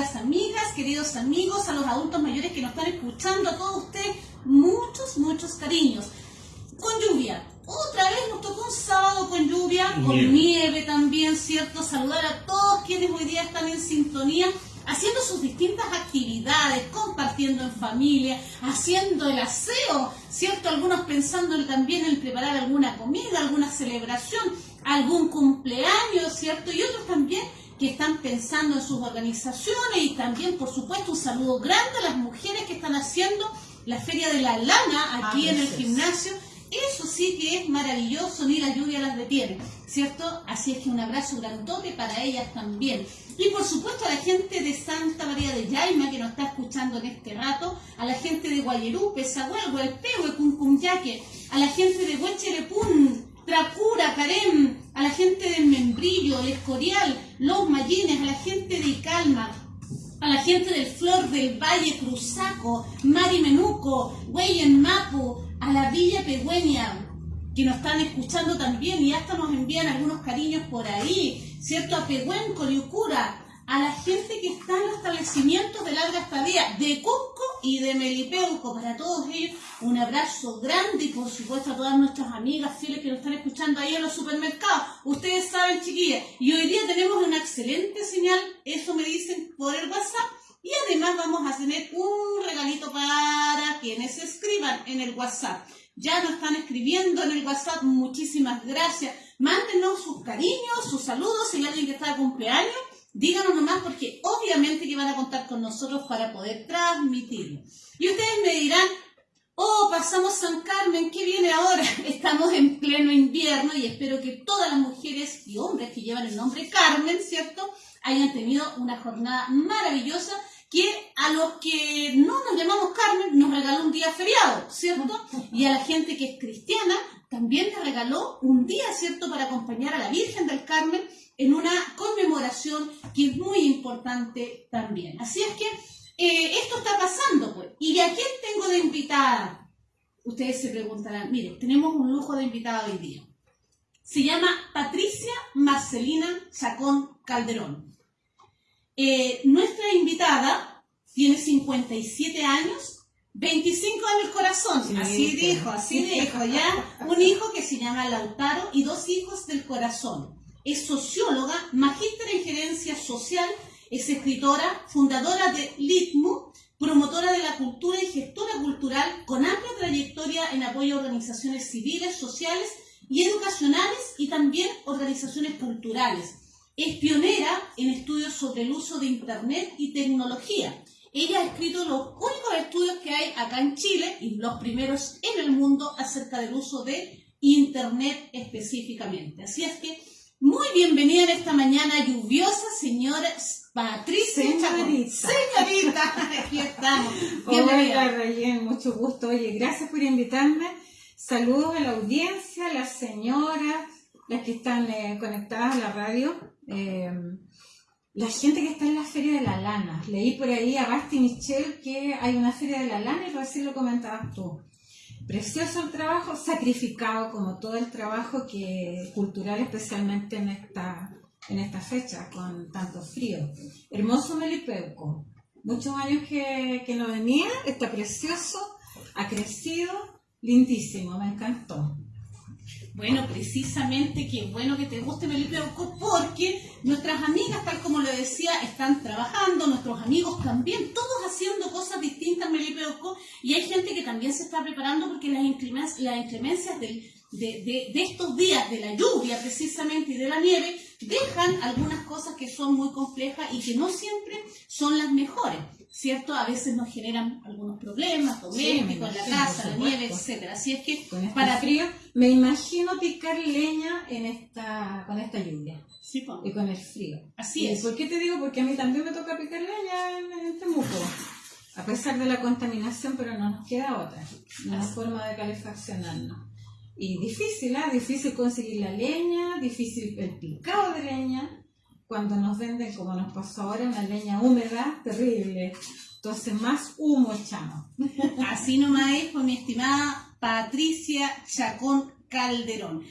queridas amigas, queridos amigos, a los adultos mayores que nos están escuchando, a todos ustedes, muchos, muchos cariños. Con lluvia. Otra vez nos tocó un sábado con lluvia, con Nieve. nieve también, ¿cierto? Saludar a todos quienes hoy día están en sintonía, haciendo sus distintas actividades, compartiendo en familia, haciendo el aseo, ¿cierto? Algunos pensando en- también en preparar alguna comida, alguna celebración, algún cumpleaños, ¿cierto? Y otros también que están pensando en sus organizaciones y también, por supuesto, un saludo grande a las mujeres que están haciendo la Feria de la Lana aquí en el gimnasio. Eso sí que es maravilloso, ni la lluvia las detiene, ¿cierto? Así es que un abrazo grandote para ellas también. Y por supuesto a la gente de Santa María de Yaima que nos está escuchando en este rato, a la gente de Guayerupe, Sahuelgo, El Pehue, Cuncunyaque, a la gente de Huecherepún, Trapura, Carem, a la gente de El Escorial, Los Mayines, a la gente de Icalma, a la gente del Flor del Valle Cruzaco, Mari Menuco, Hueyen Mapu, a la Villa Pegüeña, que nos están escuchando también y hasta nos envían algunos cariños por ahí, ¿cierto? A Pehuen, Coriucura, a la gente que está en los establecimientos de larga estadía, de Cusco y de Melipeuco, para todos ellos un abrazo grande y por supuesto a todas nuestras amigas fieles que nos están escuchando ahí en los supermercados. Ustedes saben, chiquillas, y hoy día tenemos una excelente señal, eso me dicen por el WhatsApp, y además vamos a tener un regalito para quienes escriban en el WhatsApp. Ya nos están escribiendo en el WhatsApp, muchísimas gracias. Mándenos sus cariños, sus saludos, si hay alguien que está de cumpleaños, díganos nomás porque obviamente que van a contar con nosotros para poder transmitirlo. Y ustedes me dirán, oh, pasamos San Carmen, ¿qué viene ahora? Estamos en pleno invierno y espero que todas las mujeres y hombres que llevan el nombre Carmen, ¿cierto? Hayan tenido una jornada maravillosa que a los que no nos llamamos Carmen nos regaló un día feriado, ¿cierto? Y a la gente que es cristiana también le regaló un día, ¿cierto?, para acompañar a la Virgen del Carmen en una conmemoración que es muy importante también. Así es que eh, esto está pasando, pues. ¿Y a quién tengo de invitada? Ustedes se preguntarán, mire, tenemos un lujo de invitada hoy día. Se llama Patricia Marcelina Chacón Calderón. Eh, nuestra invitada tiene 57 años, 25 en el corazón, Sí, así dijo, así dijo, ya. Un hijo que se llama Lautaro y dos hijos del corazón. Es socióloga, magíster en gerencia social, es escritora, fundadora de LITMU, promotora de la cultura y gestora cultural con amplia trayectoria en apoyo a organizaciones civiles, sociales y educacionales y también organizaciones culturales. Es pionera en estudios sobre el uso de Internet y tecnología. Ella ha escrito los únicos estudios que hay acá en Chile y los primeros en el mundo acerca del uso de Internet específicamente. Así es que muy bienvenida en esta mañana lluviosa, señora Patricia. Señorita. Señorita, aquí estamos. Hola, Bienvenida. Rayen, mucho gusto. Oye, gracias por invitarme. Saludos a la audiencia, a las señoras, las que están eh, conectadas a la radio, eh, la gente que está en la Feria de la Lana. Leí por ahí a Basti Michel que hay una Feria de la Lana y recién lo comentabas tú. Precioso el trabajo, sacrificado como todo el trabajo que cultural, especialmente en esta, en esta fecha, con tanto frío. Hermoso Melipeuco. Muchos años que, que no venía, está precioso, ha crecido, lindísimo, me encantó. Bueno, precisamente qué bueno que te guste Melipeuco porque nuestras amigas, tal como lo decía, están trabajando, nuestros amigos también, todos haciendo cosas distintas en y hay gente que también se está preparando porque las inclemencias, las inclemencias de- de estos días, de la lluvia precisamente y de la nieve, dejan algunas cosas que son muy complejas y que no siempre son las mejores, ¿cierto? A veces nos generan algunos problemas domésticos en la sí, casa, la nieve, etcétera. Así es que Con este para frío, me imagino picar leña en esta, con esta lluvia Sí, y con el frío. Así ¿Y es. ¿Por qué te digo? Porque a mí también me toca picar leña en, en Temuco. A pesar de la contaminación, pero no nos queda otra. Una forma de calefaccionarnos. Y difícil, ¿ah? Difícil conseguir la leña, difícil el picado de leña. Cuando nos venden, como nos pasó ahora, una leña húmeda, terrible. Entonces, más humo echamos. Así nomás es con mi estimada Patricia Chacón Calderón.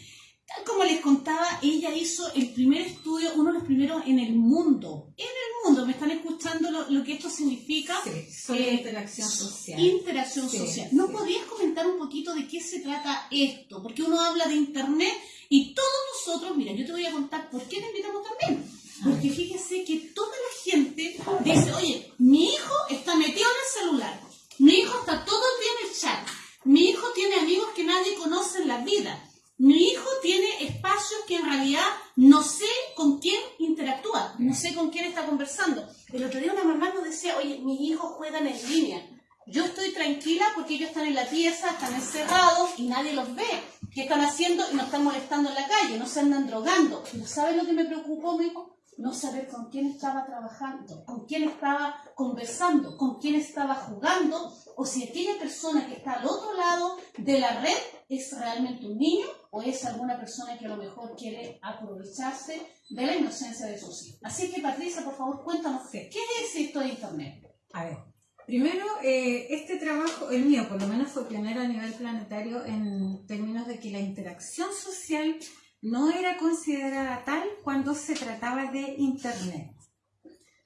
Tal como les contaba, ella hizo el primer estudio, uno de los primeros en el mundo. En el mundo, ¿me están escuchando lo, lo que esto significa? Sí, sobre Eh, interacción social. Interacción Sí, social. ¿No sí. podrías comentar un poquito de qué se trata esto? Porque uno habla de Internet y todos nosotros, mira, yo te voy a contar por qué te invitamos también. Porque fíjese que toda la gente dice, oye, mi hijo está metido en el celular, mi hijo está todo el día en el chat, mi hijo tiene amigos que nadie conoce en la vida, mi hijo tiene espacios que en realidad no sé con quién interactúa, no sé con quién está conversando. El otro día una mamá nos decía, oye, mis hijos juegan en línea. Yo estoy tranquila porque ellos están en la pieza, están encerrados y nadie los ve. ¿Qué están haciendo? Y nos están molestando en la calle, no se andan drogando. ¿No sabe lo que me preocupó, mi hijo? No saber con quién estaba trabajando, con quién estaba conversando, con quién estaba jugando, o si aquella persona que está al otro lado de la red es realmente un niño o es alguna persona que a lo mejor quiere aprovecharse de la inocencia de sus hijos. Así que, Patricia, por favor, cuéntanos, ¿qué es esto de Internet? A ver, primero, eh, este trabajo, el mío por lo menos fue pionero a nivel planetario en términos de que la interacción social no era considerada tal cuando se trataba de Internet.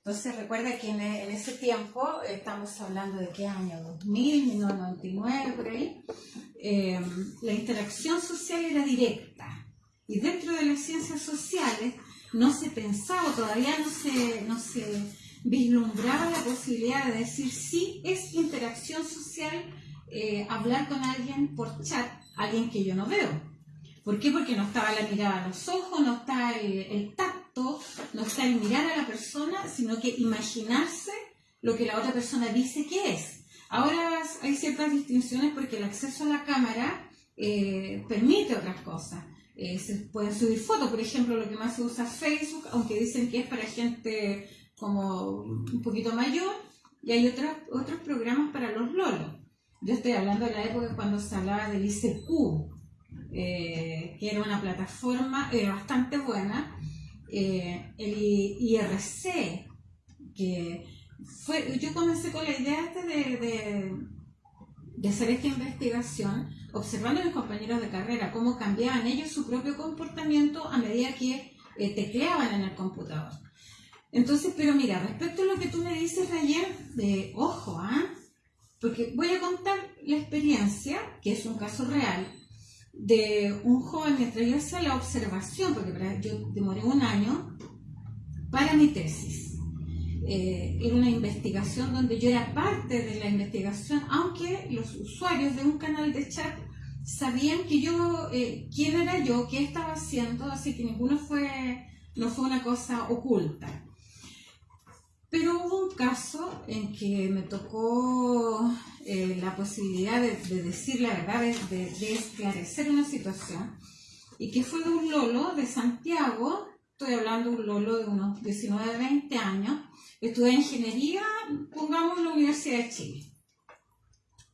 Entonces recuerda que en, ese tiempo, estamos hablando de qué año, 2000, 1999, por ahí, eh, la interacción social era directa. Y dentro de las ciencias sociales no se pensaba, todavía no se, no se vislumbraba la posibilidad de decir sí es interacción social eh, hablar con alguien por chat, alguien que yo no veo. ¿Por qué? Porque no estaba la mirada a los ojos, no está el, tacto, no está el mirar a la persona, sino que imaginarse lo que la otra persona dice que es. Ahora hay ciertas distinciones porque el acceso a la cámara eh, permite otras cosas. Eh, se pueden subir fotos, por ejemplo, lo que más se usa Facebook, aunque dicen que es para gente como un poquito mayor, y hay otros, otros programas para los lolos. Yo estoy hablando de la época cuando se hablaba del ICQ, eh, que era una plataforma eh, bastante buena, eh, el IRC, que fue, yo comencé con la idea de, de, de hacer esta investigación, observando a mis compañeros de carrera, cómo cambiaban ellos su propio comportamiento a medida que eh, tecleaban en el computador. Entonces, pero mira, respecto a lo que tú me dices ayer, de ojo, ¿ah? Porque voy a contar la experiencia, que es un caso real, de un joven yo hacía la observación, porque para- yo demoré un año para mi tesis. Eh, era una investigación donde yo era parte de la investigación, aunque los usuarios de un canal de chat sabían que yo, eh, quién era yo, qué estaba haciendo, así que ninguno fue, no fue una cosa oculta. Pero hubo un caso en que me tocó eh, la posibilidad de, de decir la verdad, de, de- de esclarecer una situación, y que fue de un Lolo de Santiago, estoy hablando de un Lolo de unos 19, 20 años, estudié ingeniería, pongamos en la Universidad de Chile.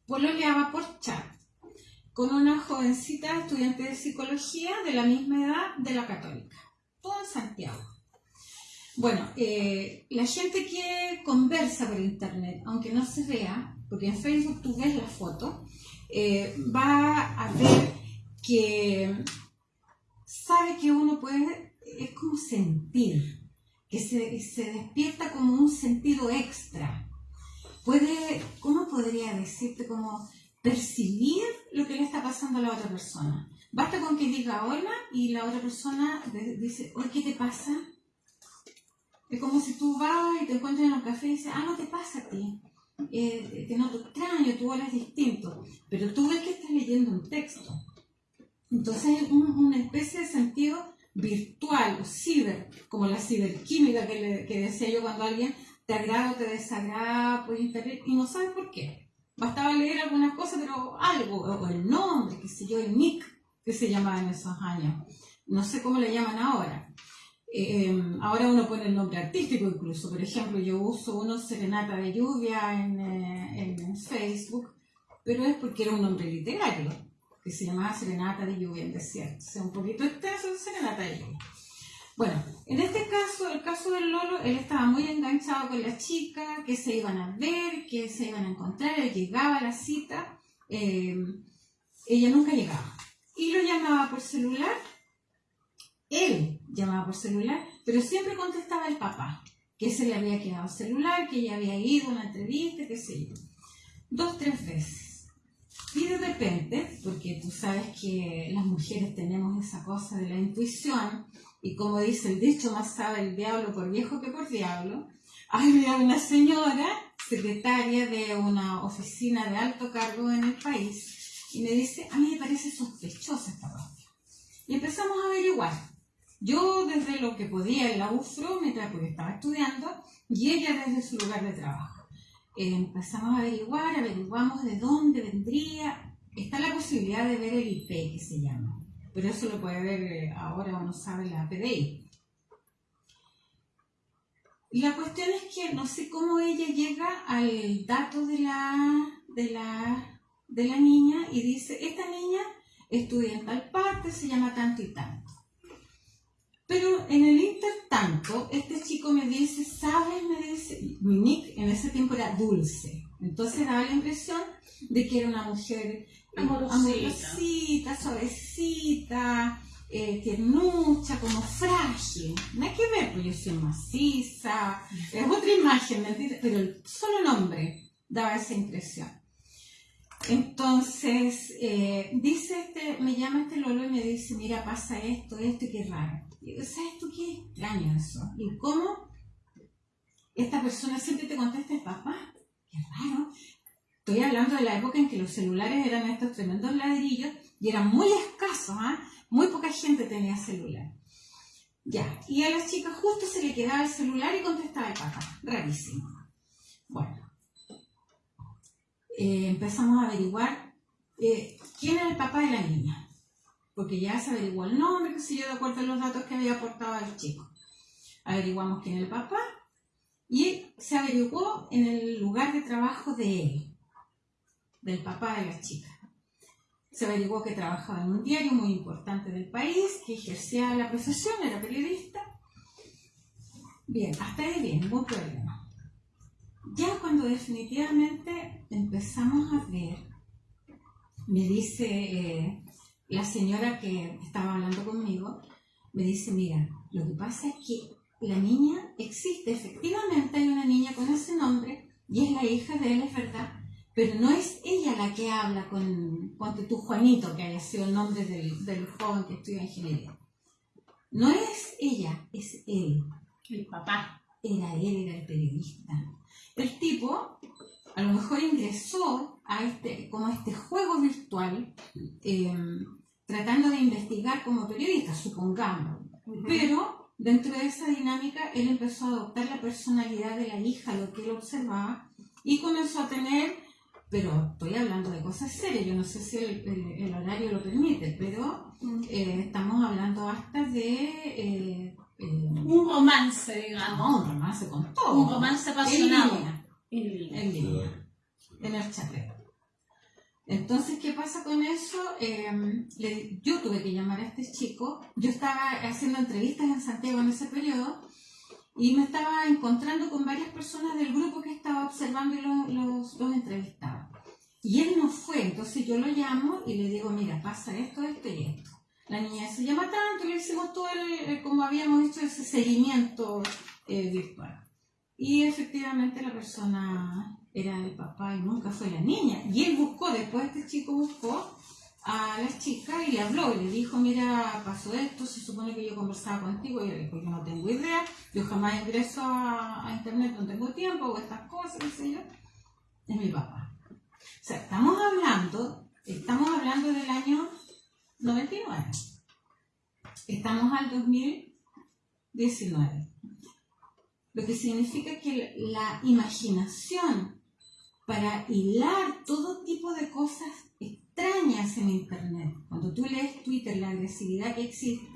Pololeaba por chat con una jovencita estudiante de psicología de la misma edad de la católica, todo en Santiago. Bueno, eh, la gente que conversa por internet, aunque no se vea, porque en Facebook tú ves la foto, eh, va a ver que sabe que uno puede, es como sentir, que se, se despierta como un sentido extra. Puede, ¿cómo podría decirte? Como percibir lo que le está pasando a la otra persona. Basta con que diga hola y la otra persona dice, oye, ¿qué te pasa? Es como si tú vas y te encuentras en un café y dices, ah, no te pasa a ti. Eh, te noto extraño, tu hablas distinto. Pero tú ves que estás leyendo un texto. Entonces es un- una especie de sentido virtual o ciber, como la ciberquímica que, le- que decía yo cuando alguien te agrada o te desagrada por internet y no sabes por qué. Bastaba leer algunas cosas, pero algo, o el nombre, qué sé yo, el nick que se llamaba en esos años. No sé cómo le llaman ahora. Eh, ahora uno pone el nombre artístico incluso. Por ejemplo, yo uso uno Serenata de Lluvia en, eh, en Facebook, pero es porque era un nombre literario, que se llamaba Serenata de Lluvia en Desierto. O sea, un poquito extenso, Serenata de Lluvia. Bueno, en este caso, el caso del Lolo, él estaba muy enganchado con la chica, que se iban a ver, que se iban a encontrar, él llegaba a la cita, eh, ella nunca llegaba. Y lo llamaba por celular él llamaba por celular, pero siempre contestaba el papá, que se le había quedado celular, que ella había ido a una entrevista, qué sé yo. Dos, tres veces. Y de repente, porque tú sabes que las mujeres tenemos esa cosa de la intuición, y como dice el dicho, más sabe el diablo por viejo que por diablo, había una señora, secretaria de una oficina de alto cargo en el país, y me dice, a mí me parece sospechosa esta cuestión. Y empezamos a averiguar. Yo desde lo que podía en la UFRO, mientras porque estaba estudiando, y ella desde su lugar de trabajo. Empezamos a averiguar, averiguamos de dónde vendría. Está la posibilidad de ver el IP que se llama, pero eso lo puede ver eh, ahora uno sabe la PDI. La cuestión es que no sé cómo ella llega al dato de la, de la, de la niña y dice, esta niña estudia en tal parte, se llama tanto y tanto. Pero en el intertanto, este chico me dice, ¿sabes? Me dice, mi nick en ese tiempo era Dulce. Entonces daba la impresión de que era una mujer eh, amorosita, suavecita, eh, tiernucha, como frágil. No hay que ver, pues yo soy maciza, es otra imagen, ¿me Pero el solo nombre daba esa impresión. Entonces, eh, dice este, me llama este Lolo y me dice, mira, pasa esto, esto y qué raro. ¿Sabes tú qué extraño eso? ¿Y cómo esta persona siempre te contesta, papá? Qué raro. Estoy hablando de la época en que los celulares eran estos tremendos ladrillos y eran muy escasos, ¿ah? Muy poca gente tenía celular. Ya, y a la chica justo se le quedaba el celular y contestaba el papá. Rarísimo. Bueno, eh, empezamos a averiguar eh, quién era el papá de la niña, porque ya se averiguó el nombre, que sé yo, de acuerdo a los datos que había aportado el chico. Averiguamos quién era el papá y se averiguó en el lugar de trabajo de él, del papá de la chica. Se averiguó que trabajaba en un diario muy importante del país, que ejercía la profesión, era periodista. Bien, hasta ahí bien, ningún problema. Ya cuando definitivamente empezamos a ver, me dice eh, la señora que estaba hablando conmigo, me dice, mira, lo que pasa es que la niña existe, efectivamente hay una niña con ese nombre y es la hija de él, es verdad, pero no es ella la que habla con, con tu Juanito, que haya sido el nombre del, del joven que estudia ingeniería. No es ella, es él. El papá. Era él, era el periodista el tipo a lo mejor ingresó a este, como este juego virtual, em, tratando de investigar como periodista, supongamos. Pero dentro de esa dinámica, él empezó a adoptar la personalidad de la hija, lo que él observaba, y comenzó a tener, pero estoy hablando de cosas serias, yo no sé si el, horario lo permite, pero eh, estamos hablando hasta de... Eh, un romance, digamos. un romance con todo. Un romance apasionado. En línea. En línea. En el chat. Entonces, ¿qué pasa con eso? Em, yo tuve que llamar a este chico. Yo estaba haciendo entrevistas en Santiago en ese periodo y me estaba encontrando con varias personas del grupo que estaba observando y los, los, entrevistaba. Y él no fue, entonces yo lo llamo y le digo, mira, pasa esto, esto y esto la niña se llama tanto, le hicimos todo el, como habíamos hecho ese seguimiento eh, virtual. Y efectivamente la persona era el papá y nunca fue la niña. Y él buscó, después este chico buscó a la chica y le habló y le dijo, mira, pasó esto, se supone que yo conversaba contigo y le dijo, yo no tengo idea, yo jamás ingreso a, internet, no tengo tiempo, o estas cosas, qué sé yo. Es mi papá. O sea, estamos hablando, estamos hablando del año 99. Estamos al 2019. Lo que significa que la imaginación para hilar todo tipo de cosas extrañas en Internet, cuando tú lees Twitter, la agresividad que existe,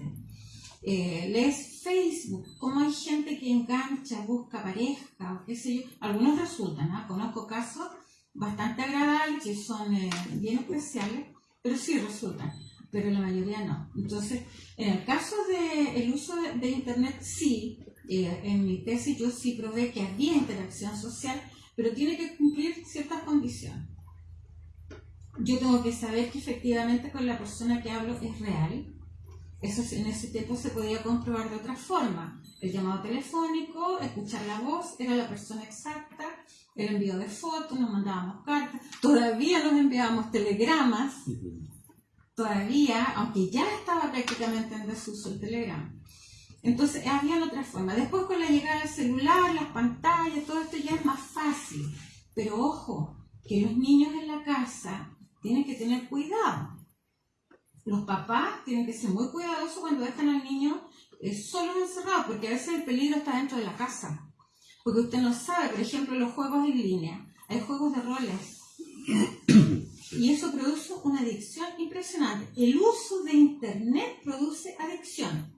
eh, lees Facebook, cómo hay gente que engancha, busca pareja, o qué sé yo, algunos resultan, ¿ah? conozco casos bastante agradables que son eh, bien especiales, pero sí resultan pero la mayoría no. Entonces, en el caso del uso de, Internet, sí, eh, en mi tesis yo sí probé que había interacción social, pero tiene que cumplir ciertas condiciones. Yo tengo que saber que efectivamente con la persona que hablo es real, Eso en ese tiempo se podía comprobar de otra forma. El llamado telefónico, escuchar la voz, era la persona exacta, el envío de fotos, nos mandábamos cartas, todavía nos enviábamos telegramas, todavía, aunque ya estaba prácticamente en desuso el telegrama. Entonces, había otra forma. Después con la llegada del celular, las pantallas, todo esto ya es más fácil. Pero ojo, que los niños en la casa tienen que tener cuidado. Los papás tienen que ser muy cuidadosos cuando dejan al niño eh, solo encerrado, porque a veces el peligro está dentro de la casa. Porque usted no sabe, por ejemplo, los juegos en línea. Hay juegos de roles. Y eso produce una adicción impresionante. El uso de Internet produce adicción.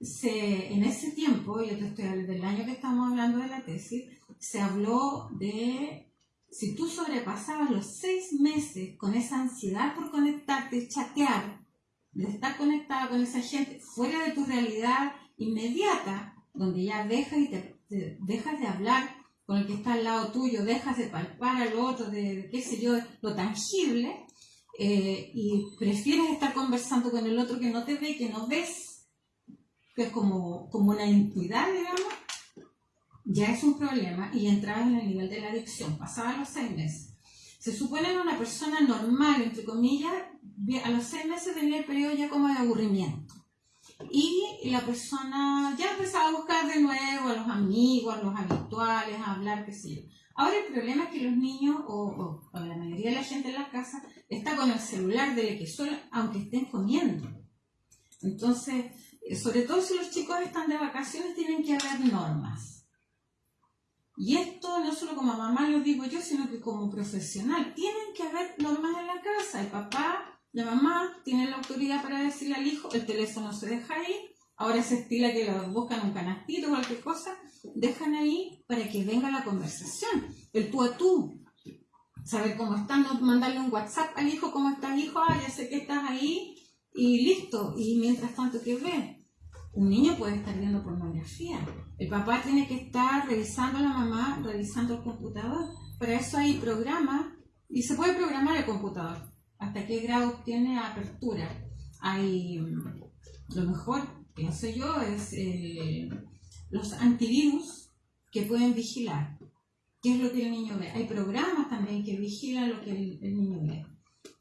Se, en ese tiempo, yo te estoy del año que estamos hablando de la tesis, se habló de si tú sobrepasabas los seis meses con esa ansiedad por conectarte, chatear, de estar conectada con esa gente fuera de tu realidad inmediata, donde ya dejas, y te, dejas de hablar con el que está al lado tuyo, dejas de palpar al otro, de qué sé yo, lo tangible, eh, y prefieres estar conversando con el otro que no te ve, que no ves, que es como, como una intuidad, digamos, ya es un problema y entraba en el nivel de la adicción, pasaba los seis meses. Se supone que una persona normal, entre comillas, a los seis meses tenía el periodo ya como de aburrimiento. Y la persona ya empezaba a buscar de nuevo a los amigos, a los habituales, a hablar, qué sé yo. Ahora el problema es que los niños, o, la mayoría de la gente en la casa, está con el celular de que solo, aunque estén comiendo. Entonces, sobre todo si los chicos están de vacaciones, tienen que haber normas y esto no solo como mamá lo digo yo, sino que como profesional. Tienen que haber normas en la casa. El papá, la mamá tienen la autoridad para decirle al hijo, el teléfono se deja ahí. Ahora se estila que lo buscan un canastito o cualquier cosa. Dejan ahí para que venga la conversación. El tú a tú. Saber cómo están, mandarle un WhatsApp al hijo, cómo estás hijo, ah, ya sé que estás ahí y listo. Y mientras tanto, ¿qué ve? Un niño puede estar viendo pornografía. El papá tiene que estar revisando a la mamá, revisando el computador. Para eso hay programas y se puede programar el computador. Hasta qué grado tiene apertura. Hay, mm, lo mejor, pienso yo, es los antivirus que pueden vigilar qué es lo que el niño ve. Hay programas también que vigilan lo que el niño ve.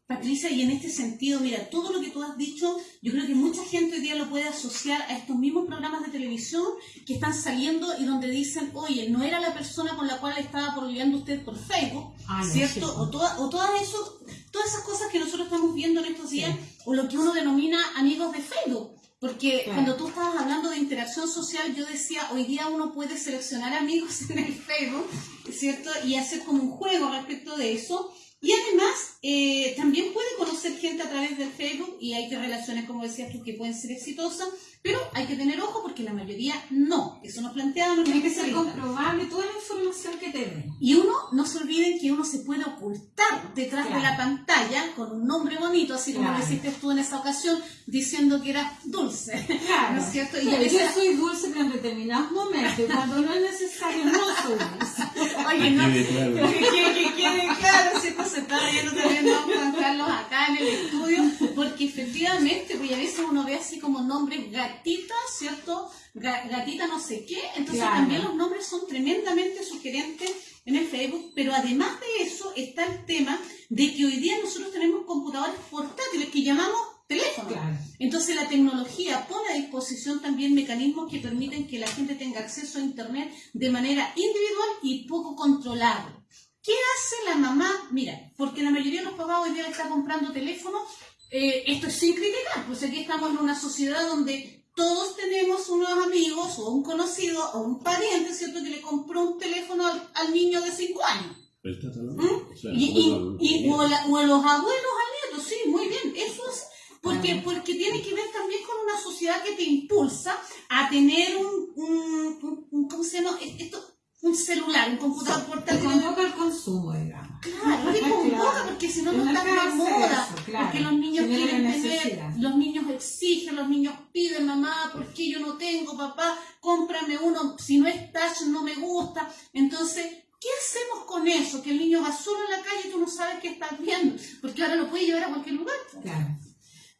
Patricia, y en este sentido, mira, todo lo que tú has dicho, yo creo que mucha gente hoy día lo puede asociar a estos mismos programas de televisión que están saliendo y donde dicen, oye, no era la persona con la cual estaba porleando usted por Facebook, ah, ¿cierto? O, toda, o todas, eso, todas esas cosas que nosotros estamos viendo en estos días, o lo que uno denomina amigos de Facebook. Porque cuando tú estabas hablando de interacción social, yo decía, hoy día uno puede seleccionar amigos en el Facebook, ¿cierto? Y hacer como un juego respecto de eso. Y además, eh, también puede conocer gente a través del Facebook y hay que relaciones, como decías tú, que pueden ser exitosas, pero hay que tener ojo porque la mayoría no. Eso nos planteaba Tiene que ser comprobable toda la información que te den. Y uno, no se olviden que uno se puede ocultar detrás de la pantalla con un nombre bonito, así como lo hiciste tú en esa ocasión, diciendo que eras dulce. Claro. ¿No es cierto? Y yo soy dulce, pero en determinados momentos, cuando no es necesario, no soy dulce. Oye, no, que quede claro, ¿cierto? Se está riendo también Juan Carlos acá en el estudio, porque efectivamente, pues a veces uno ve así como nombres gatita, ¿cierto? Gatita no sé qué, entonces también los nombres son tremendamente sugerentes en el Facebook, pero además de eso está el tema de que hoy día nosotros tenemos computadores portátiles que llamamos teléfono. Entonces la tecnología pone a disposición también mecanismos que permiten que la gente tenga acceso a Internet de manera individual y poco controlable. ¿Qué hace la mamá? Mira, porque la mayoría de los papás hoy día está comprando teléfonos, eh, esto es sin criticar, pues aquí estamos en una sociedad donde todos tenemos unos amigos o un conocido o un pariente, ¿cierto?, que le compró un teléfono al, niño de 5 años. ¿Mm? y, o, a los abuelos al nieto, sí, muy bien, eso es porque, porque tiene que ver también con una sociedad que te impulsa a tener un, un, un ¿cómo se llama? Esto, un celular, un computador portátil. Convoca el consumo, digamos. Claro, y convoca porque si no, no está de moda. Porque los niños quieren tener, los niños exigen, los niños piden, mamá, ¿por qué yo no tengo, papá? Cómprame uno, si no es touch no me gusta. Entonces, ¿Qué hacemos con eso? Que el niño va solo en la calle y tú no sabes qué estás viendo, porque ahora lo puede llevar a cualquier lugar. Claro,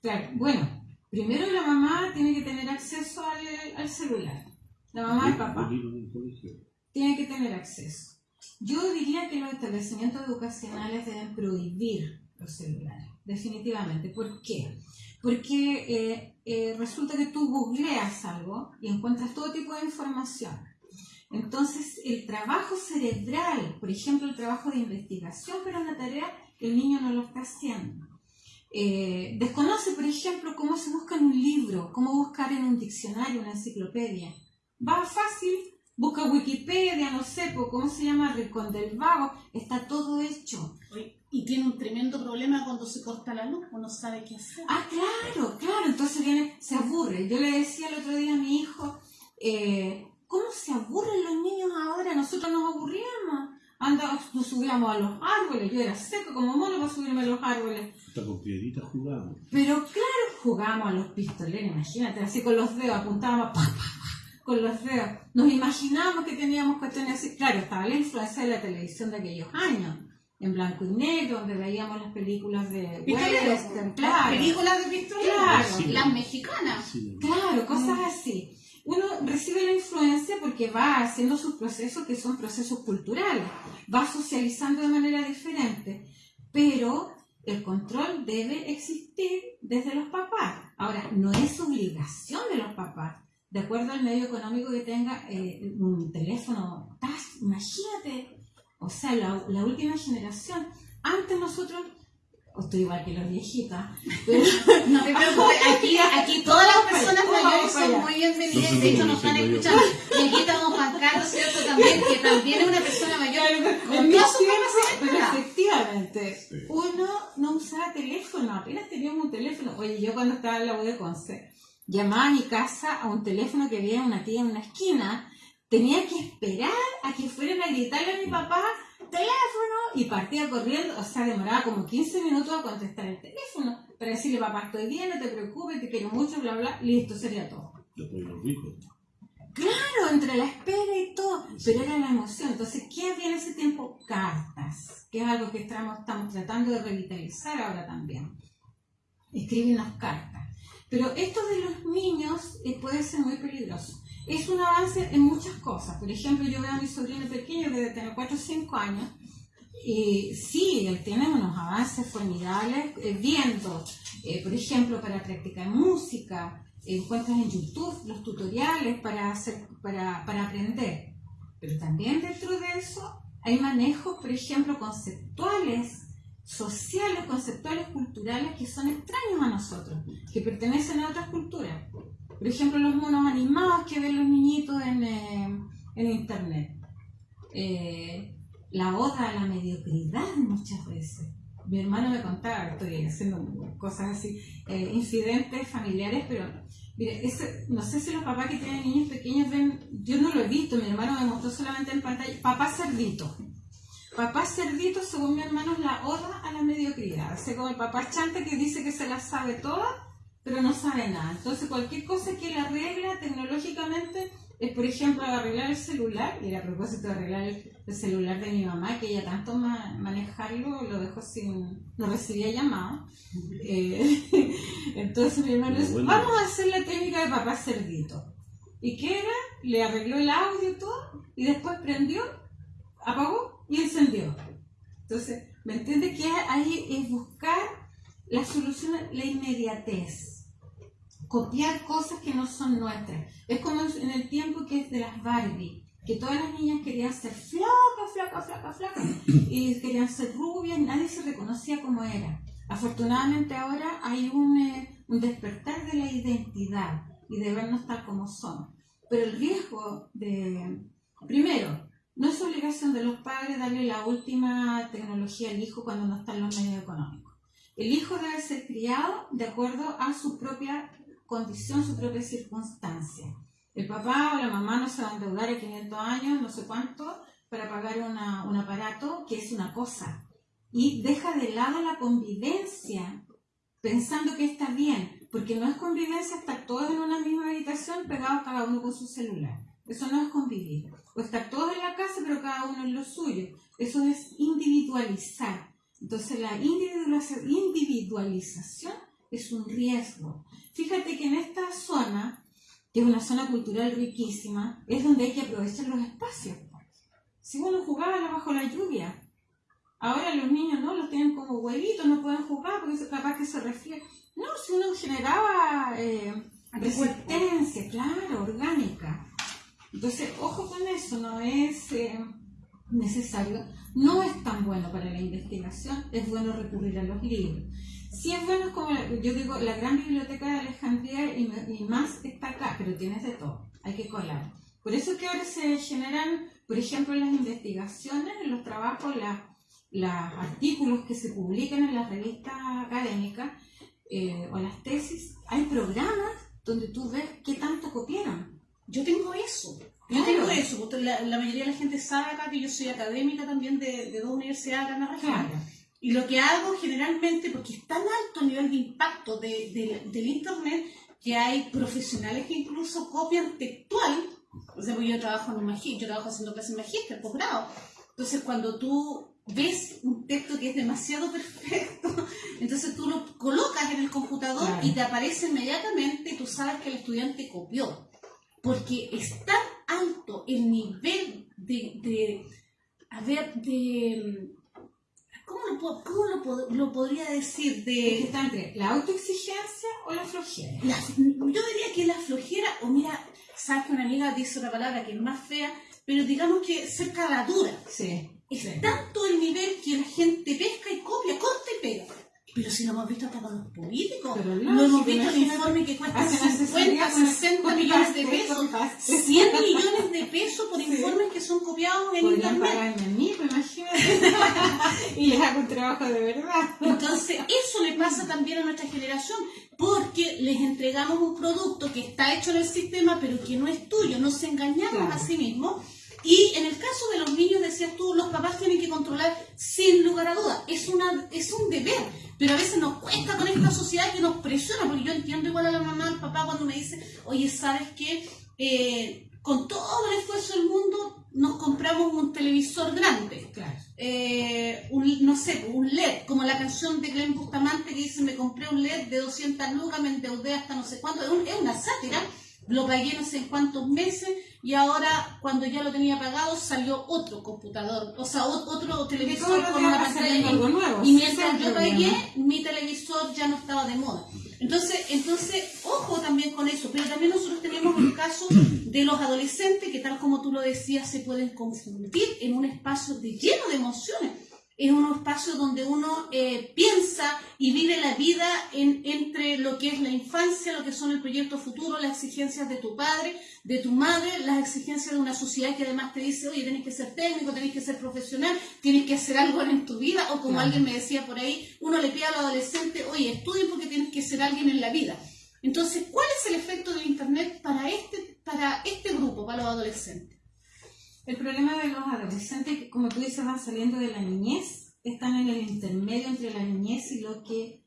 claro. Bueno, Primero la mamá tiene que tener acceso al, al celular. La mamá y el papá. Tiene que tener acceso. Yo diría que los establecimientos educacionales deben prohibir los celulares, definitivamente. ¿Por qué? Porque eh, eh, resulta que tú googleas algo y encuentras todo tipo de información. Entonces, el trabajo cerebral, por ejemplo, el trabajo de investigación para una tarea, el niño no lo está haciendo. Eh, desconoce, por ejemplo, cómo se busca en un libro, cómo buscar en un diccionario, una enciclopedia. Va fácil, busca Wikipedia, no sé, cómo se llama, Rincón del Vago, está todo hecho. Y tiene un tremendo problema cuando se corta la luz, uno sabe qué hacer. Ah, claro, claro, entonces viene, se aburre. Yo le decía el otro día a mi hijo, eh, ¿cómo se aburren los niños ahora? Nosotros nos aburríamos. Anda, nos subíamos a los árboles, yo era seco como mono para subirme a los árboles. Hasta con piedritas jugábamos. Pero claro, jugábamos a los pistoleros, imagínate, así con los dedos, apuntábamos, pa, pa, pa, con los dedos. Nos imaginábamos que teníamos cuestiones así. Claro, estaba la influencia de la televisión de aquellos años en blanco y negro, donde veíamos las películas de western, claro. Las películas de pistoleros, claro. las mexicanas. Claro, cosas así uno recibe la influencia porque va haciendo sus procesos que son procesos culturales, va socializando de manera diferente, pero el control debe existir desde los papás. Ahora, no es obligación de los papás, de acuerdo al medio económico que tenga eh, un teléfono imagínate, o sea, la, la última generación, antes nosotros o estoy igual que los viejitos. Pero... no te preocupes, aquí, aquí todas las personas mayores son muy bienvenidas, de hecho nos están escuchando. Y aquí estamos Juan Carlos, ¿cierto? También, que también es una persona mayor. Con todas sus efectivamente, uno no usaba teléfono, apenas teníamos un teléfono. Oye, yo cuando estaba en la U de Conce, llamaba a mi casa a un teléfono que había una tía en una esquina, tenía que esperar a que fueran a gritarle a mi papá teléfono y partía corriendo, o sea, demoraba como 15 minutos a contestar el teléfono para decirle, papá, estoy bien, no te preocupes, te quiero mucho, bla, bla, listo, sería todo. Claro, entre la espera y todo, pero era la emoción. Entonces, ¿qué había en ese tiempo? Cartas, que es algo que estamos, estamos tratando de revitalizar ahora también. Escribirnos cartas. Pero esto de los niños eh, puede ser muy peligroso es un avance en muchas cosas. Por ejemplo, yo veo a mi sobrino pequeño que debe tener 4 o 5 años y sí, él tiene unos avances formidables eh, viendo, eh, por ejemplo, para practicar música, encuentras en YouTube los tutoriales para, hacer, para, para aprender. Pero también dentro de eso hay manejos, por ejemplo, conceptuales, sociales, conceptuales, culturales que son extraños a nosotros, que pertenecen a otras culturas. Por ejemplo, los monos animados que ven los niñitos en, eh, internet. Eh, la oda a la mediocridad muchas veces. Mi hermano me contaba, estoy haciendo cosas así, eh, incidentes familiares, pero mire, no sé si los papás que tienen niños pequeños ven, yo no lo he visto, mi hermano me mostró solamente en pantalla, papá cerdito. Papá cerdito, según mi hermano, es la oda a la mediocridad. Así como el papá chante que dice que se la sabe toda, pero no sabe nada. Entonces, cualquier cosa que él arregla tecnológicamente es, por ejemplo, arreglar el celular, y a propósito de arreglar el, celular de mi mamá, que ella tanto manejarlo, lo dejó sin, no recibía llamado. Eh, entonces mi hermano dice, vamos a hacer la técnica de papá cerdito. ¿Y qué era? Le arregló el audio y todo, y después prendió, apagó y encendió. Entonces, ¿me entiende que ahí es buscar la solución, la inmediatez copiar cosas que no son nuestras. Es como en el tiempo que es de las Barbie, que todas las niñas querían ser flacas, flacas, flacas, flacas, y querían ser rubias, nadie se reconocía como era. Afortunadamente ahora hay un, eh, un despertar de la identidad y de vernos tal como son. Pero el riesgo de, primero, no es obligación de los padres darle la última tecnología al hijo cuando no están los medios económicos. El hijo debe ser criado de acuerdo a su propia condición, su propia circunstancia. El papá o la mamá no se va a endeudar a 500 años, no sé cuánto, para pagar un aparato que es una cosa. Y deja de lado la convivencia, pensando que está bien, porque no es convivencia estar todos en una misma habitación pegados cada uno con su celular. Eso no es convivir. O estar todos en la casa, pero cada uno en lo suyo. Eso es individualizar. Entonces la individualización es un riesgo. Fíjate que en esta zona, que es una zona cultural riquísima, es donde hay que aprovechar los espacios. Si uno jugaba bajo la lluvia, ahora los niños no los tienen como huevitos, no pueden jugar porque es capaz que se refiere. No, si uno generaba eh, resistencia, claro, orgánica. Entonces, ojo con eso, no es eh, necesario, no es tan bueno para la investigación, es bueno recurrir a los libros. Si es bueno, como yo digo, la gran biblioteca de Alejandría y, más está acá, pero tienes de todo, hay que colar. Por eso que ahora se generan, por ejemplo, las investigaciones, los trabajos, los artículos que se publican en las revistas académicas eh, o las tesis, hay programas donde tú ves qué tanto copiaron. Yo tengo eso. Yo tengo eso. La, la, mayoría de la gente sabe acá que yo soy académica también de, de dos universidades acá en la región. Y lo que hago generalmente, porque es tan alto el nivel de impacto de, del Internet, que hay profesionales que incluso copian textual. O sea, yo trabajo en un yo trabajo haciendo clases magíster, posgrado. Entonces, cuando tú ves un texto que es demasiado perfecto, entonces tú lo colocas en el computador y te aparece inmediatamente y tú sabes que el estudiante copió porque es tan alto el nivel de, de a ver, de, ¿cómo lo, cómo lo, lo podría decir? De, está entre la autoexigencia o la flojera. yo diría que la flojera, o mira, sabes que una amiga dice una palabra que es más fea, pero digamos que ser dura. Sí. Es tanto el nivel que la gente pesca y copia, corta y pega. Pero si lo hemos visto hasta con los políticos, lo hemos visto en informe que cuesta 50, 60 millones de pesos, 100 millones de pesos por informes que son copiados en internet. Mí, y les hago un trabajo de verdad. Entonces, eso le pasa también a nuestra generación, porque les entregamos un producto que está hecho en el sistema, pero que no es tuyo, nos engañamos a sí mismos. Y en el caso de los niños, decías tú, los papás tienen que controlar sin lugar a dudas. Es, una, es un deber pero a veces nos cuesta con esta sociedad que nos presiona, porque yo entiendo igual a la mamá, al papá cuando me dice, oye, ¿sabes qué? Eh, con todo el esfuerzo del mundo nos compramos un televisor grande. Claro. Eh, un, no sé, un LED, como la canción de Glenn Bustamante que dice, me compré un LED de 200 lucas, me endeudé hasta no sé cuánto. Es, es una sátira lo pagué no sé cuántos meses y ahora cuando ya lo tenía pagado salió otro computador, o sea, otro televisor con una pantalla nuevo, y mientras yo pagué, mi televisor ya no estaba de moda. Entonces, entonces, ojo también con eso, pero también nosotros tenemos el caso de los adolescentes que tal como tú lo decías, se pueden confundir en un espacio de lleno de emociones es un espacio donde uno eh, piensa y vive la vida en, entre lo que es la infancia, lo que son el proyecto futuro, las exigencias de tu padre, de tu madre, las exigencias de una sociedad que además te dice, oye, tienes que ser técnico, tienes que ser profesional, tienes que hacer algo en tu vida, o como alguien me decía por ahí, uno le pide al adolescente, oye, estudia porque tienes que ser alguien en la vida. Entonces, ¿cuál es el efecto del Internet para este, para este grupo, para los adolescentes? El problema de los adolescentes, como tú dices, van saliendo de la niñez, están en el intermedio entre la niñez y lo que,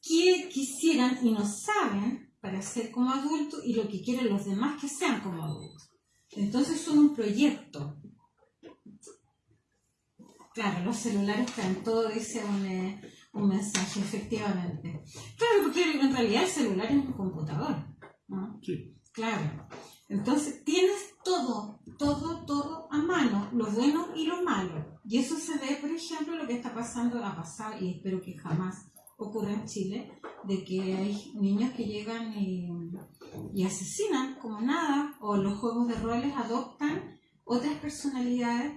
quisieran y no saben para ser como adultos y lo que quieren los demás que sean como adultos. Entonces son un proyecto. Claro, los celulares traen todo, dice un, eh, un mensaje, efectivamente. Claro, porque en realidad el celular es un computador. ¿no? Sí. Claro. Entonces tienes todo, ejemplo, lo que está pasando, a pasar, y espero que jamás ocurra en Chile, de que hay niños que llegan y, asesinan como nada, o los juegos de roles adoptan otras personalidades.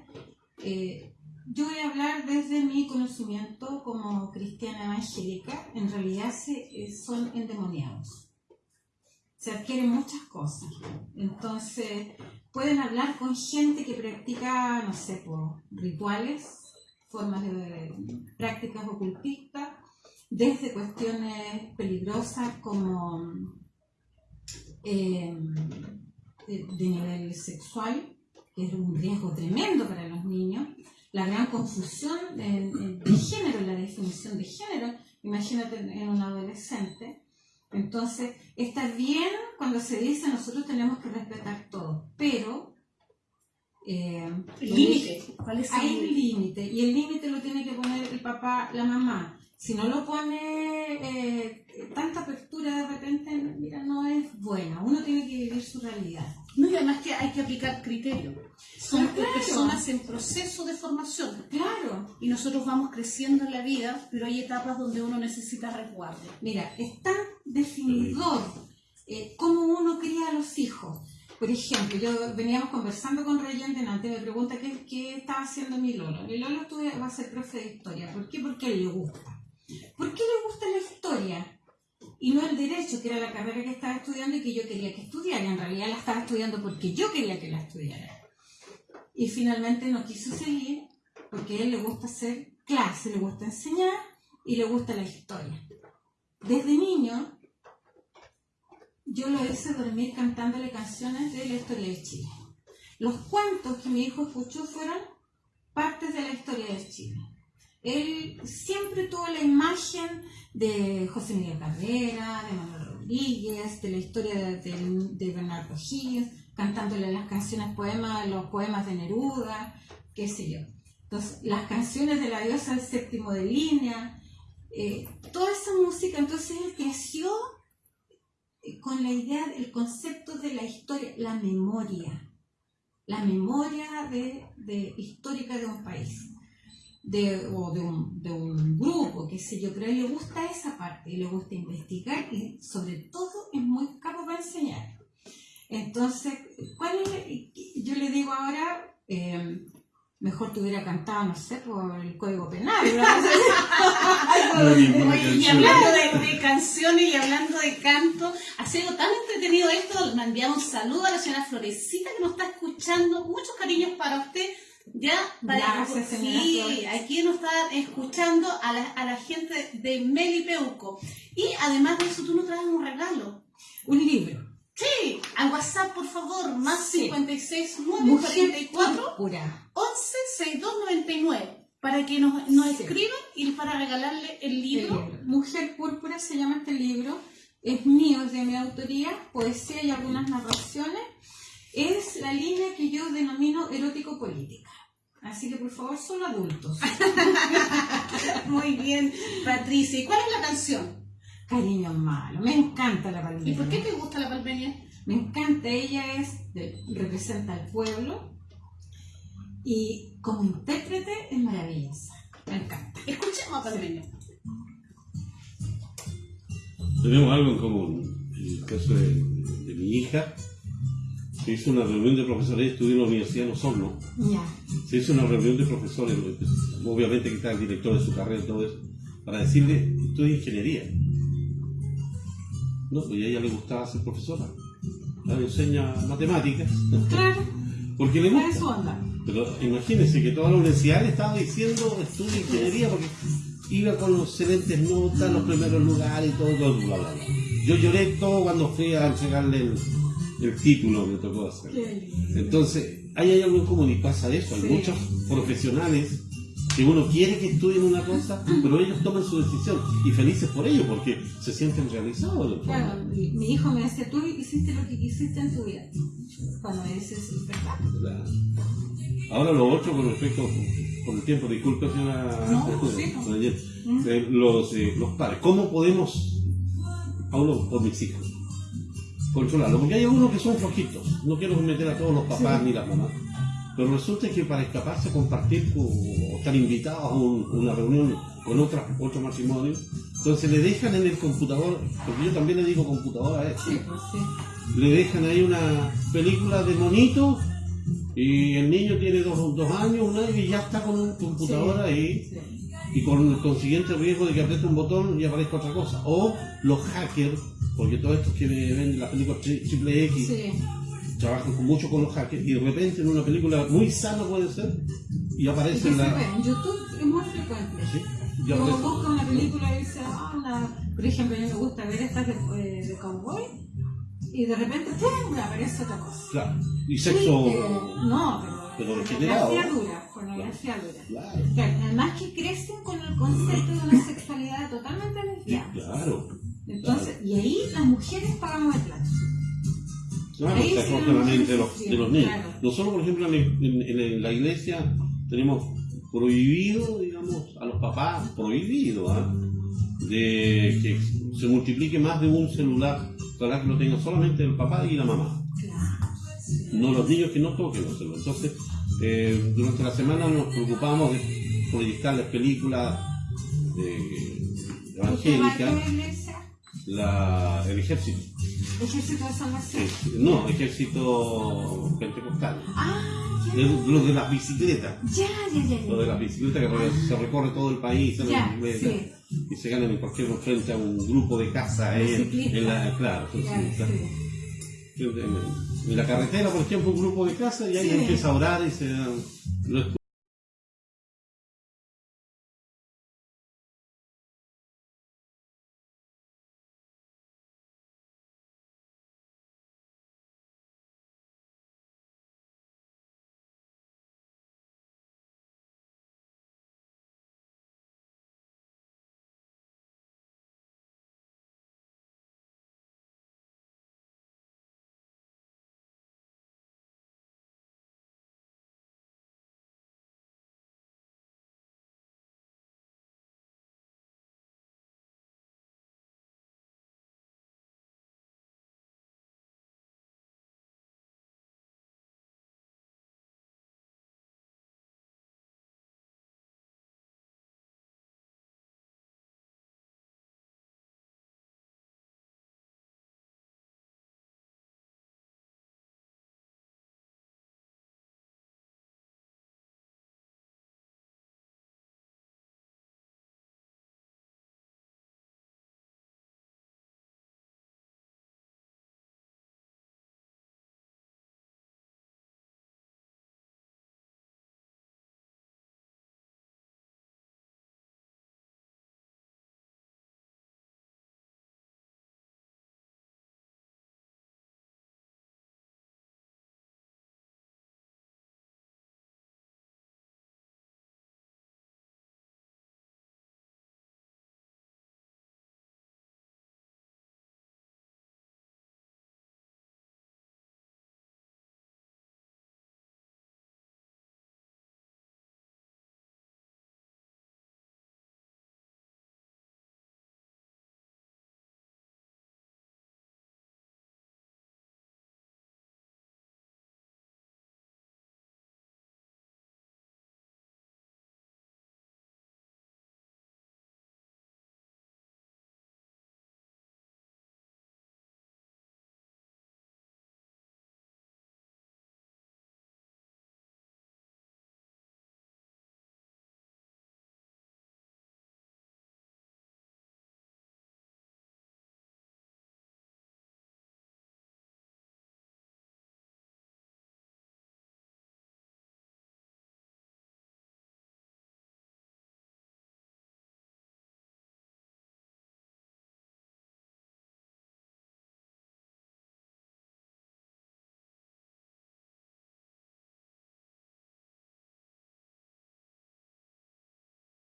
Eh, yo voy a hablar desde mi conocimiento como cristiana evangélica, en realidad se, eh, son endemoniados se adquieren muchas cosas. Entonces, pueden hablar con gente que practica, no sé, rituales, formas de, prácticas ocultistas, desde cuestiones peligrosas como eh, de, nivel sexual, que es un riesgo tremendo para los niños, la gran confusión de, de género, la definición de género, imagínate en un adolescente, entonces, está bien cuando se dice nosotros tenemos que respetar todo, pero... Eh, límite. Hay un límite y el límite lo tiene que poner el papá, la mamá. si no lo pone eh, tanta apertura de repente, mira, no es buena. Uno tiene que vivir su realidad. No, y además que hay que aplicar criterio. Somos Claro. personas en proceso de formación. Claro. Y nosotros vamos creciendo en la vida, pero hay etapas donde uno necesita resguardo. Mira, es tan definidor eh, cómo uno cría a los hijos. Por ejemplo, yo veníamos conversando con Reyente antes, me pregunta qué, qué estaba haciendo mi Lolo. Mi Lolo estudia- va a ser profe de historia. ¿Por qué? Porque él le gusta. ¿Por qué le gusta la historia? Y no el derecho, que era la carrera que estaba estudiando y que yo quería que estudiara. En realidad la estaba estudiando porque yo quería que la estudiara. Y finalmente no quiso seguir porque a él le gusta hacer clase, le gusta enseñar y le gusta la historia. Desde niño yo lo hice dormir cantándole canciones de la historia de Chile. Los cuentos que mi hijo escuchó fueron partes de la historia de Chile. Él siempre tuvo la imagen de José Miguel Carrera, de Manuel Rodríguez, de la historia de, de- Bernardo Higgins, cantándole las canciones, poemas, los poemas de Neruda, qué sé yo. Entonces, las canciones de la diosa del séptimo de línea, eh, toda esa música, entonces él creció con la idea, el concepto de la historia, la memoria, la memoria de, de- histórica de un país de, o de un, de un grupo, qué sé yo, pero a él le gusta esa parte le gusta investigar y sobre todo es muy capo para enseñar. Entonces, ¿cuál? Yo le digo ahora, eh, mejor te hubiera cantado, no sé, por el Código Penal. y hablando de, de canciones y hablando de canto, ha sido tan entretenido esto. Le enviamos un saludo a la señora Florecita que nos está escuchando. Muchos cariños para usted. Ya, para, Gracias, señora sí, aquí nos está escuchando a la, a la gente de Melipeuco. Y además de eso, tú nos traes un regalo. un libro. Sí, al WhatsApp, por favor, más Sí. 56 Mujer 944 púrpura. 11 6299 para que nos, nos Sí. escriban y para regalarle el El libro. libro. Mujer Púrpura se llama este libro. Es mío, es de mi autoría, poesía y algunas narraciones. Es la línea que yo denomino erótico-política. Así que por favor, son adultos. Muy bien, Patricia. ¿Y cuál es la canción? Cariño malo. Me encanta la palmera. ¿Y por qué te gusta la palmeña? Me encanta. Ella es de- representa al pueblo y como intérprete es maravillosa. Me encanta. Escuchemos a palmeña. Tenemos algo en común. En el caso de, de mi hija, se hizo una reunión de profesores, estudió en la Universidad de Osorno. Ya. Se hizo una reunión de profesores, obviamente que está el director de su carrera y todo eso, para decirle, estudia ingeniería. No, pues a ella le gustaba ser profesora. Ella enseña matemáticas, Claro, porque le ¿cuál es su gusta. onda? Pero imagínense que toda la universidad le estaba diciendo estudia ingeniería porque iba con excelentes notas, los primeros lugares y todo, todo, bla, bla, bla. Yo lloré todo cuando fui a entregarle el, el título que me tocó hacer. Entonces, ahí hay algo en común y pasa eso. Hay Sí. muchos profesionales que uno quiere que estudien una cosa, pero ellos toman su decisión y felices por ello porque se sienten realizados. Claro, mi, mi hijo me decía, tú hiciste lo que quisiste en tu vida. Cuando me dices, ¿verdad? Claro. Ahora lo otro con respecto, con el tiempo, disculpe señora, No, sí, no. eh, los, eh, los padres, ¿cómo podemos, hablo por mis hijos, controlarlo? Porque hay algunos que son flojitos, no quiero meter a todos los papás Sí. ni las mamás, pero resulta que para escaparse compartir con- o estar invitados a un- una reunión con otra, otro matrimonio, entonces le dejan en el computador, porque yo también le digo computadora a esto, Sí, pues sí. le dejan ahí una película de monito y el niño tiene dos, dos años, un año y ya está con un computador ahí y con el consiguiente riesgo de que apriete un botón y aparezca otra cosa. O los hackers, porque todos estos que ven las películas tri- triple X. trabajan con- mucho con los hackers y de repente en una película muy sana puede ser y aparece se la... ve, en YouTube es muy frecuente. ¿Sí? Y Uno aparece- busca una película y dice, ah. Por ejemplo, a mí me gusta ver estas de, eh, de cowboy y de repente ¡pum! aparece otra cosa. Claro. Y sexo... No, pero, Pero degenerado. dura, pornografía dura. Claro. Claro, además que crecen con el concepto de una sexualidad totalmente lesbiana. Claro. Entonces, y ahí las mujeres pagamos el plato. Claro, se sí acoge la mente de los, de los niños. claro. Nosotros, por ejemplo, en, en- en la iglesia tenemos prohibido, digamos, a los papás, prohibido, ¿ah? de que se multiplique más de un celular, ojalá que lo tenga solamente el papá y la mamá. No los niños que no toquen los celulares. Entonces, eh, durante la semana nos preocupamos de proyectar las películas de ¿Usted va a evangélicas, la, el ejército. Ejército de Salvación. Eh, no, ejército pentecostal. Ah, De- Los de las bicicletas. ya, ya, ya, Lo de ya. las bicicletas que se recorre todo el país Ya, sí. y se ganan en cualquier frente a un grupo de casa ahí en, la, claro, Ya, entonces, claro. sí. en, la carretera por ejemplo un grupo de casa y ahí Sí. empieza a orar y se lo